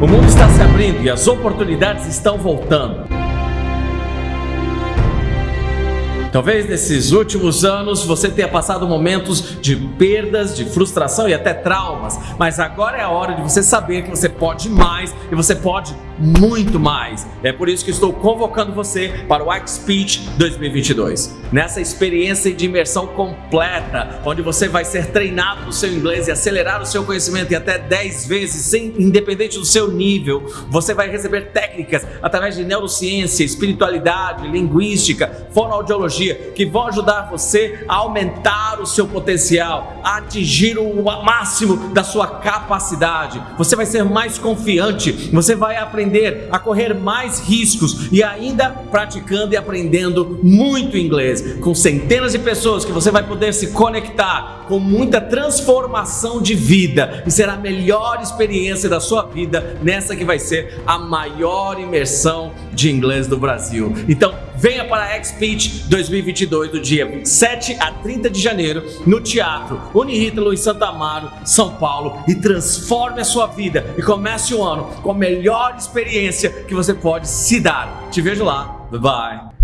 O mundo está se abrindo e as oportunidades estão voltando. Talvez nesses últimos anos você tenha passado momentos de perdas, de frustração e até traumas, mas agora é a hora de você saber que você pode mais e você pode muito mais. É por isso que estou convocando você para o X-Speech 2022. Nessa experiência de imersão completa, onde você vai ser treinado no seu inglês e acelerar o seu conhecimento em até 10 vezes, sem, independente do seu nível, você vai receber técnicas através de neurociência, espiritualidade, linguística, fonoaudiologia que vão ajudar você a aumentar o seu potencial, a atingir o máximo da sua capacidade. Você vai ser mais confiante, você vai aprender a correr mais riscos e ainda praticando e aprendendo muito inglês, com centenas de pessoas que você vai poder se conectar com muita transformação de vida e será a melhor experiência da sua vida nessa que vai ser a maior imersão de inglês do Brasil. Então, venha para a X-Speech 2022 do dia 27 a 30 de janeiro no Teatro Unirítalo em Santa Amaro, São Paulo e transforme a sua vida e comece o ano com a melhor experiência que você pode se dar. Te vejo lá. Bye bye.